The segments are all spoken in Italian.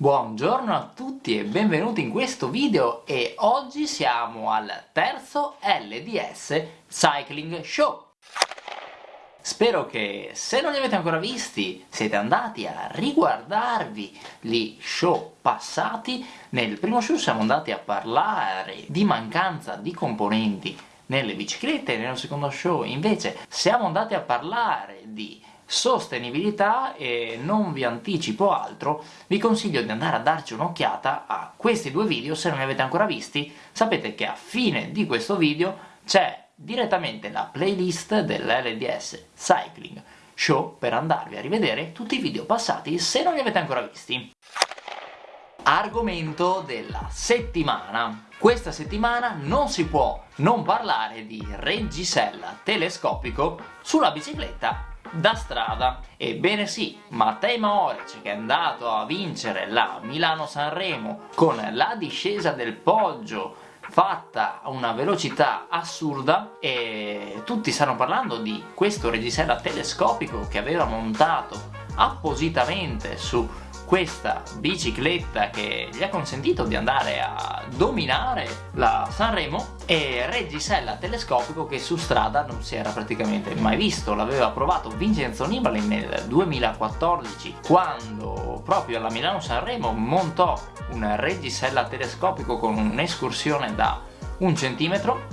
Buongiorno a tutti e benvenuti in questo video e oggi siamo al terzo LDS Cycling Show. Spero che se non li avete ancora visti siete andati a riguardarvi gli show passati. Nel primo show siamo andati a parlare di mancanza di componenti nelle biciclette, nel secondo show invece siamo andati a parlare di sostenibilità e non vi anticipo altro, vi consiglio di andare a darci un'occhiata a questi due video se non li avete ancora visti, sapete che a fine di questo video c'è direttamente la playlist dell'LDS Cycling Show per andarvi a rivedere tutti i video passati se non li avete ancora visti. Argomento della settimana. Questa settimana non si può non parlare di reggisella telescopico sulla bicicletta da strada. Ebbene sì, Mattei Maoric che è andato a vincere la Milano-Sanremo con la discesa del Poggio fatta a una velocità assurda e tutti stanno parlando di questo reggisella telescopico che aveva montato appositamente su questa bicicletta che gli ha consentito di andare a dominare la Sanremo e reggisella telescopico che su strada non si era praticamente mai visto, l'aveva provato Vincenzo Nibali nel 2014 quando proprio alla Milano Sanremo montò un reggisella telescopico con un'escursione da un centimetro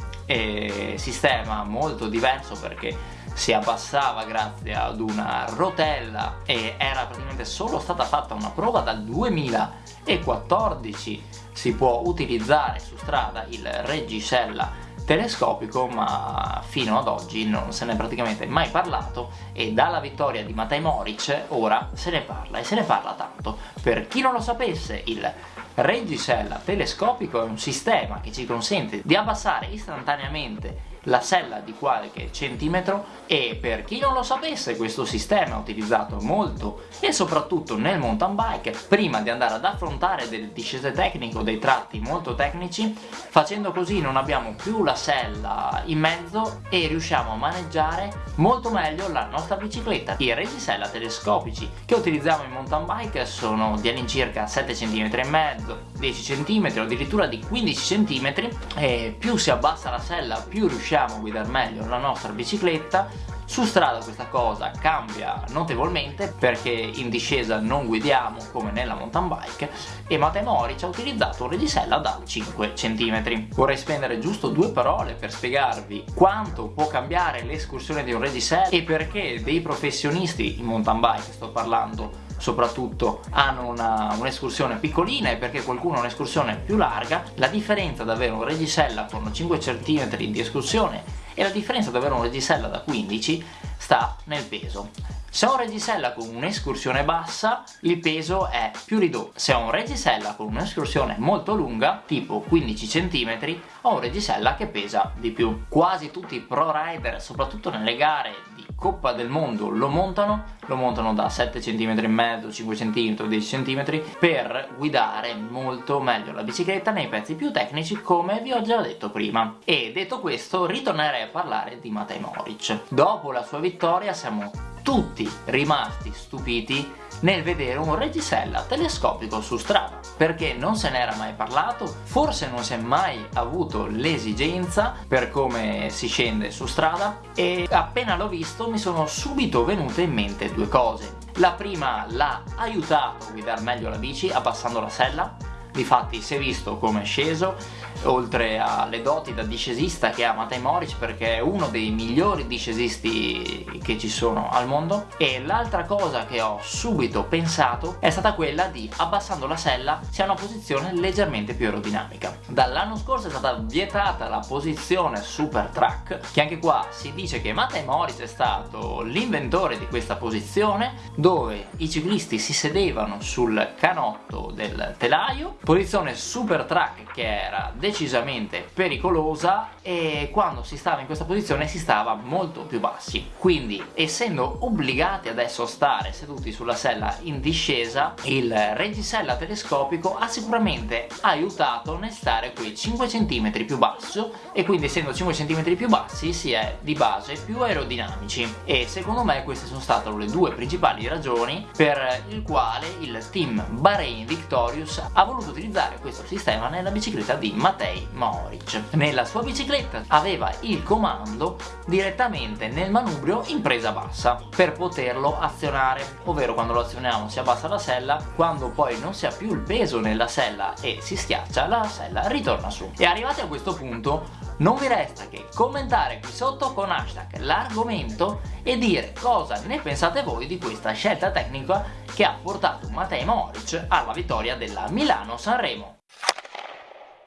sistema molto diverso perché si abbassava grazie ad una rotella e era praticamente solo stata fatta una prova dal 2014 si può utilizzare su strada il reggisella telescopico ma fino ad oggi non se ne è praticamente mai parlato e dalla vittoria di Matej Moric ora se ne parla e se ne parla tanto. Per chi non lo sapesse il reggisella telescopico è un sistema che ci consente di abbassare istantaneamente la sella di qualche centimetro e per chi non lo sapesse questo sistema è utilizzato molto e soprattutto nel mountain bike prima di andare ad affrontare delle discese tecniche o dei tratti molto tecnici facendo così non abbiamo più la sella in mezzo e riusciamo a maneggiare molto meglio la nostra bicicletta. I reggisella telescopici che utilizziamo in mountain bike sono di all'incirca 7 cm e mezzo 10 cm addirittura di 15 cm e più si abbassa la sella più riusciamo riusciamo a guidare meglio la nostra bicicletta su strada questa cosa cambia notevolmente perché in discesa non guidiamo come nella mountain bike e Matteo Moric ha utilizzato un reggisella da 5 cm. Vorrei spendere giusto due parole per spiegarvi quanto può cambiare l'escursione di un reggisella e perché dei professionisti in mountain bike, sto parlando soprattutto hanno un'escursione un piccolina e perché qualcuno ha un'escursione più larga la differenza da avere un reggisella con 5 cm di escursione e la differenza da avere un reggisella da 15 sta nel peso se ho un reggisella con un'escursione bassa, il peso è più ridotto. Se ho un reggisella con un'escursione molto lunga, tipo 15 cm, ho un reggisella che pesa di più. Quasi tutti i pro rider, soprattutto nelle gare Coppa del Mondo, lo montano, lo montano da 7 cm e mezzo, 5 cm, 10 cm, per guidare molto meglio la bicicletta nei pezzi più tecnici, come vi ho già detto prima. E detto questo, ritornerei a parlare di Matej Moric. Dopo la sua vittoria siamo tutti rimasti stupiti nel vedere un reggisella telescopico su strada. Perché non se n'era mai parlato forse non si è mai avuto l'esigenza per come si scende su strada e appena l'ho visto mi sono subito venute in mente due cose. La prima l'ha aiutato a guidare meglio la bici abbassando la sella. Difatti si è visto come è sceso oltre alle doti da discesista che ha Matej Moric perché è uno dei migliori discesisti che ci sono al mondo. E l'altra cosa che ho subito pensato è stata quella di abbassando la sella si ha una posizione leggermente più aerodinamica. Dall'anno scorso è stata vietata la posizione super track che anche qua si dice che Matej Moric è stato l'inventore di questa posizione dove i ciclisti si sedevano sul canotto del telaio posizione super track che era decisamente pericolosa e quando si stava in questa posizione si stava molto più bassi. Quindi essendo obbligati adesso a stare seduti sulla sella in discesa il reggisella telescopico ha sicuramente aiutato nel stare quei 5 cm più basso e quindi essendo 5 cm più bassi si è di base più aerodinamici. E secondo me queste sono state le due principali ragioni per il quale il team Bahrain Victorious ha voluto utilizzare questo sistema nella bicicletta di Matej Moric. Nella sua bicicletta aveva il comando direttamente nel manubrio in presa bassa per poterlo azionare, ovvero quando lo azioniamo si abbassa la sella, quando poi non si ha più il peso nella sella e si schiaccia la sella ritorna su. E arrivati a questo punto non vi resta che commentare qui sotto con hashtag l'argomento e dire cosa ne pensate voi di questa scelta tecnica che ha portato Matej Moric alla vittoria della Milano-Sanremo.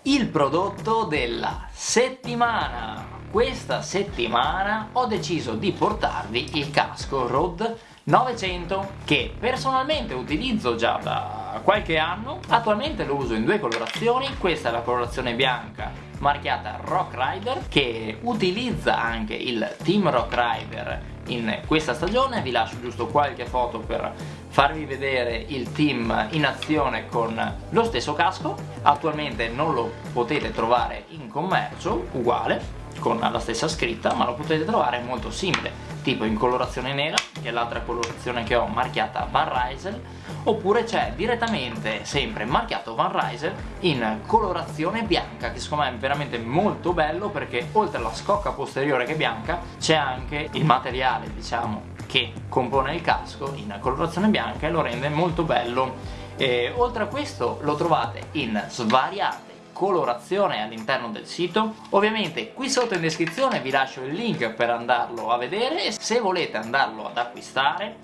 Il prodotto della settimana. Questa settimana ho deciso di portarvi il casco Rode 900 che personalmente utilizzo già da qualche anno. Attualmente lo uso in due colorazioni. Questa è la colorazione bianca marchiata Rock Rider che utilizza anche il Team Rock Rider in questa stagione. Vi lascio giusto qualche foto per farvi vedere il team in azione con lo stesso casco. Attualmente non lo potete trovare in commercio uguale con la stessa scritta ma lo potete trovare molto simile tipo in colorazione nera che è l'altra colorazione che ho marchiata Van Rysel oppure c'è direttamente sempre marchiato Van Rysel in colorazione bianca che secondo me è veramente molto bello perché oltre alla scocca posteriore che è bianca c'è anche il materiale diciamo che compone il casco in colorazione bianca e lo rende molto bello. E oltre a questo lo trovate in svariate colorazione all'interno del sito. Ovviamente qui sotto in descrizione vi lascio il link per andarlo a vedere. E se volete andarlo ad acquistare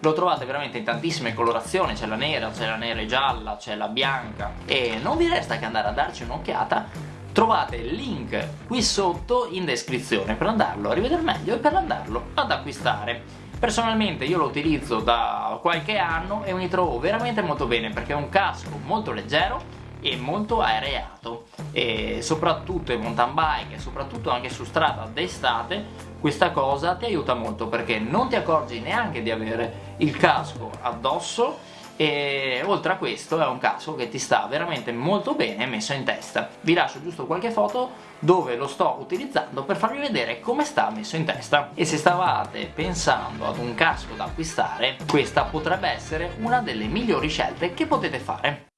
lo trovate veramente in tantissime colorazioni. C'è la nera, c'è la nera e gialla, c'è la bianca. E non vi resta che andare a darci un'occhiata. Trovate il link qui sotto in descrizione per andarlo a rivedere meglio e per andarlo ad acquistare personalmente io lo utilizzo da qualche anno e mi trovo veramente molto bene perché è un casco molto leggero e molto aereato e soprattutto in mountain bike e soprattutto anche su strada d'estate questa cosa ti aiuta molto perché non ti accorgi neanche di avere il casco addosso e oltre a questo è un casco che ti sta veramente molto bene messo in testa. Vi lascio giusto qualche foto dove lo sto utilizzando per farvi vedere come sta messo in testa. E se stavate pensando ad un casco da acquistare questa potrebbe essere una delle migliori scelte che potete fare.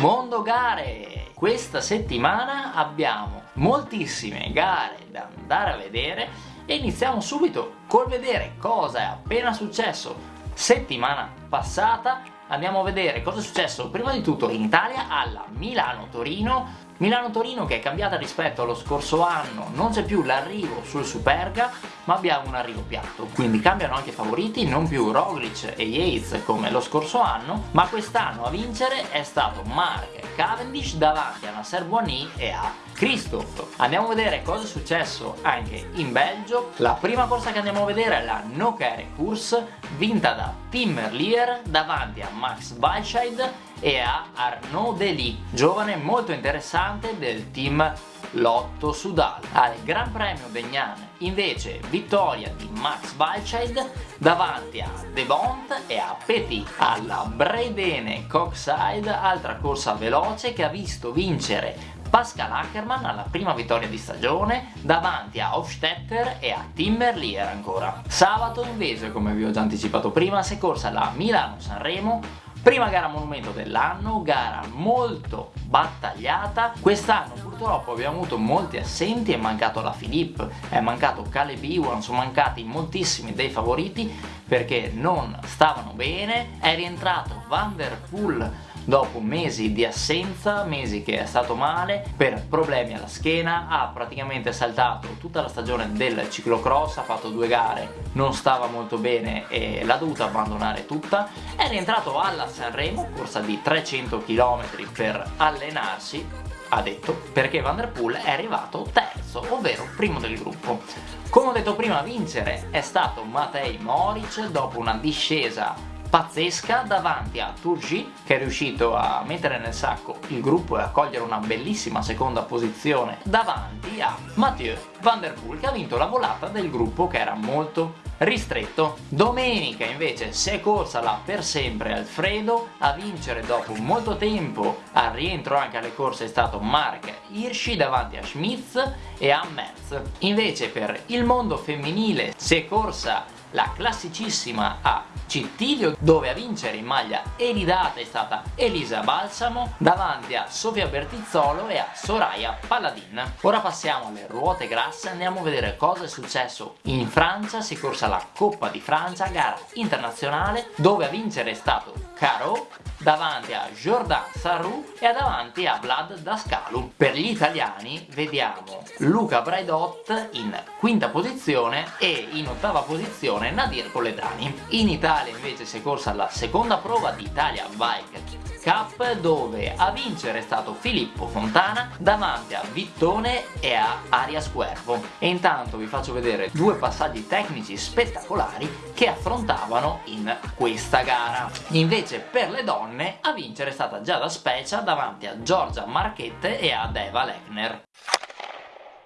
Mondo gare! Questa settimana abbiamo moltissime gare da andare a vedere e iniziamo subito col vedere cosa è appena successo settimana passata andiamo a vedere cosa è successo prima di tutto in Italia alla Milano-Torino Milano-Torino che è cambiata rispetto allo scorso anno, non c'è più l'arrivo sul Superga, ma abbiamo un arrivo piatto. Quindi cambiano anche i favoriti, non più Roglic e Yates come lo scorso anno, ma quest'anno a vincere è stato Mark Cavendish davanti a Nasser Boigny e a Christoph. Andiamo a vedere cosa è successo anche in Belgio. La prima corsa che andiamo a vedere è la No Care Course vinta da Tim Merlier davanti a Max Balscheid e a Arnaud Dely, giovane molto interessante del team Lotto Sudal. Al Gran Premio Begnan invece vittoria di Max Balscheid davanti a De Bont e a Petit. Alla Breidene Coxside, altra corsa veloce che ha visto vincere Pascal Ackermann alla prima vittoria di stagione davanti a Hofstetter e a Timberlier ancora. Sabato invece, come vi ho già anticipato prima, si è corsa la Milano-Sanremo Prima gara monumento dell'anno, gara molto battagliata. Quest'anno purtroppo abbiamo avuto molti assenti, è mancato la Philippe, è mancato Caleb Ewan, sono mancati moltissimi dei favoriti perché non stavano bene. È rientrato Van Der Poel dopo mesi di assenza, mesi che è stato male per problemi alla schiena, ha praticamente saltato tutta la stagione del ciclocross, ha fatto due gare, non stava molto bene e l'ha dovuta abbandonare tutta, è rientrato alla Sanremo, corsa di 300 km per allenarsi, ha detto, perché Van Der Poel è arrivato terzo, ovvero primo del gruppo. Come ho detto prima, a vincere è stato Matej Moric dopo una discesa pazzesca davanti a Turgi che è riuscito a mettere nel sacco il gruppo e a cogliere una bellissima seconda posizione davanti a Mathieu Van Der Poel che ha vinto la volata del gruppo che era molto ristretto. Domenica invece si è corsa là per sempre Alfredo, a vincere dopo molto tempo al rientro anche alle corse è stato Mark Hirschi davanti a Schmitz e a Metz. Invece per il mondo femminile si è corsa la classicissima a Cittilio dove a vincere in maglia elidata è stata Elisa Balsamo davanti a Sofia Bertizzolo e a Soraya Paladin. Ora passiamo alle ruote grasse andiamo a vedere cosa è successo in Francia, si è corsa la Coppa di Francia, gara internazionale dove a vincere è stato Caro davanti a Jordan Sarru e davanti a Vlad Dascalu. Per gli italiani vediamo Luca Braidot in quinta posizione e in ottava posizione Nadir Poledani. In Italia invece si è corsa la seconda prova di Italia Bike Cup dove a vincere è stato Filippo Fontana davanti a Vittone e a Arias Cuervo. E intanto vi faccio vedere due passaggi tecnici spettacolari che affrontavano in questa gara. Invece per le donne a vincere è stata Giada Specia davanti a Giorgia Marchette e a Eva Lechner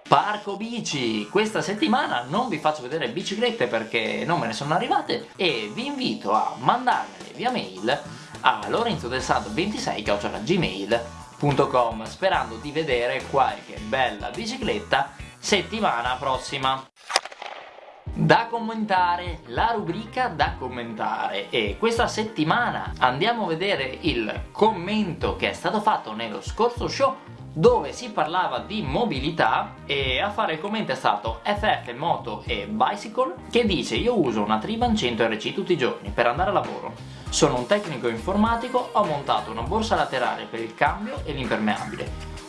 Parco bici! Questa settimana non vi faccio vedere biciclette perché non me ne sono arrivate e vi invito a mandarmele via mail a lorenzodelsado26.gmail.com sperando di vedere qualche bella bicicletta settimana prossima. Da commentare, la rubrica da commentare e questa settimana andiamo a vedere il commento che è stato fatto nello scorso show dove si parlava di mobilità e a fare il commento è stato FF Moto e Bicycle che dice io uso una Triban 100 RC tutti i giorni per andare a lavoro. Sono un tecnico informatico, ho montato una borsa laterale per il cambio e l'impermeabile,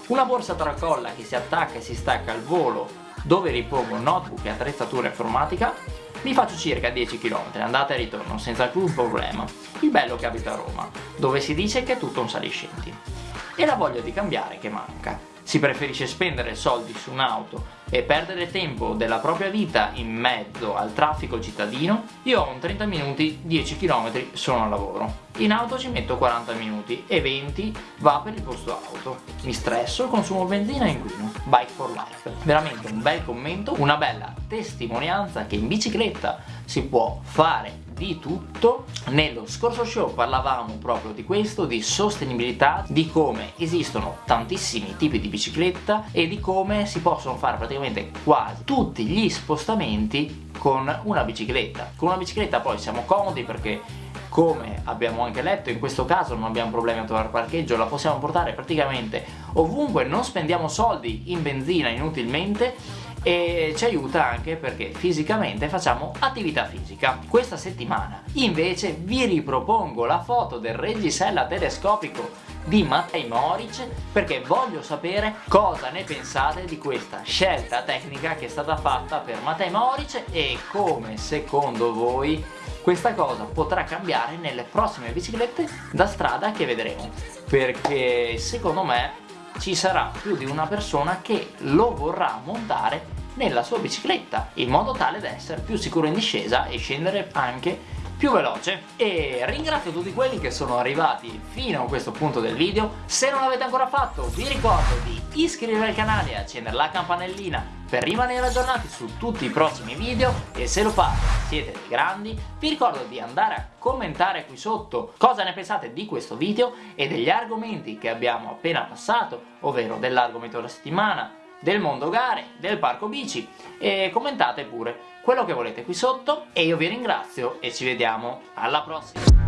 una borsa tracolla che si attacca e si stacca al volo dove ripongo notebook e attrezzatura informatica, mi faccio circa 10 km andata e ritorno senza alcun problema, il bello che abita a Roma, dove si dice che è tutto un saliscendi. E la voglia di cambiare che manca si preferisce spendere soldi su un'auto e perdere tempo della propria vita in mezzo al traffico cittadino, io ho un 30 minuti, 10 km sono al lavoro. In auto ci metto 40 minuti e 20 va per il posto auto. Mi stresso, consumo benzina e inquino. Bike for life. Veramente un bel commento, una bella testimonianza che in bicicletta si può fare di tutto. Nello scorso show parlavamo proprio di questo di sostenibilità di come esistono tantissimi tipi di bicicletta e di come si possono fare praticamente quasi tutti gli spostamenti con una bicicletta. Con una bicicletta poi siamo comodi perché come abbiamo anche letto in questo caso non abbiamo problemi a trovare parcheggio la possiamo portare praticamente ovunque non spendiamo soldi in benzina inutilmente e ci aiuta anche perché fisicamente facciamo attività fisica. Questa settimana invece vi ripropongo la foto del reggisella telescopico di Matej Moric perché voglio sapere cosa ne pensate di questa scelta tecnica che è stata fatta per Matej Moric e come secondo voi questa cosa potrà cambiare nelle prossime biciclette da strada che vedremo perché secondo me ci sarà più di una persona che lo vorrà montare nella sua bicicletta in modo tale da essere più sicuro in discesa e scendere anche più veloce. E ringrazio tutti quelli che sono arrivati fino a questo punto del video. Se non l'avete ancora fatto vi ricordo di iscrivervi al canale e accendere la campanellina per rimanere aggiornati su tutti i prossimi video e se lo fate siete dei grandi vi ricordo di andare a commentare qui sotto cosa ne pensate di questo video e degli argomenti che abbiamo appena passato ovvero dell'argomento della settimana del mondo gare, del parco bici e commentate pure quello che volete qui sotto e io vi ringrazio e ci vediamo alla prossima!